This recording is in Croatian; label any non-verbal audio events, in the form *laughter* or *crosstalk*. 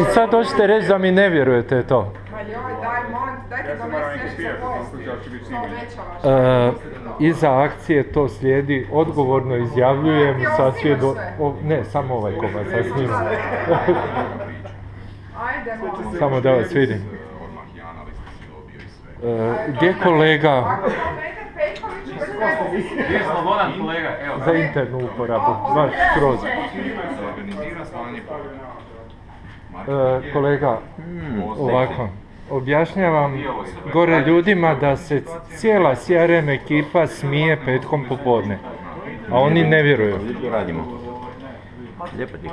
I sad hoćete reći da mi ne vjerujete to. Ma joj, daj, molim, te, dajte donesi? E, iza akcije to slijedi, odgovorno izjavljujem sa svjedo... ne, samo ovaj komad sa *laughs* molim. Samo da vas vidim. Odmah i Slobodan kolega? Evo. za internu uporabu, baš skroz. E, kolega, ovako, objašnjavam gore ljudima da se cijela CRM ekipa smije petkom popodne, a oni ne vjeruju. radimo. Lijepo ti.